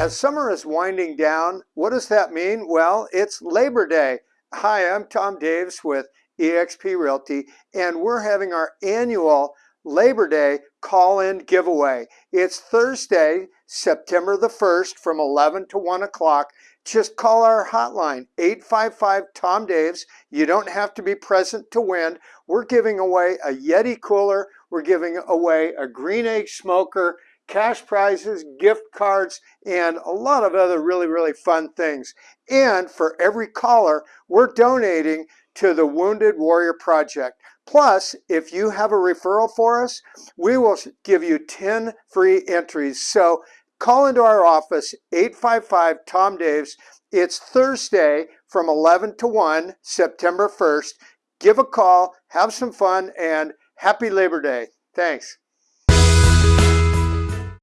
As summer is winding down, what does that mean? Well, it's Labor Day. Hi, I'm Tom Daves with eXp Realty, and we're having our annual Labor Day call-in giveaway. It's Thursday, September the 1st from 11 to 1 o'clock. Just call our hotline, 855-TOM-DAVES. You don't have to be present to win. We're giving away a Yeti cooler. We're giving away a Green Egg smoker cash prizes, gift cards, and a lot of other really, really fun things. And for every caller, we're donating to the Wounded Warrior Project. Plus, if you have a referral for us, we will give you 10 free entries. So call into our office, 855-TOM-DAVES. It's Thursday from 11 to 1, September 1st. Give a call, have some fun, and happy Labor Day. Thanks.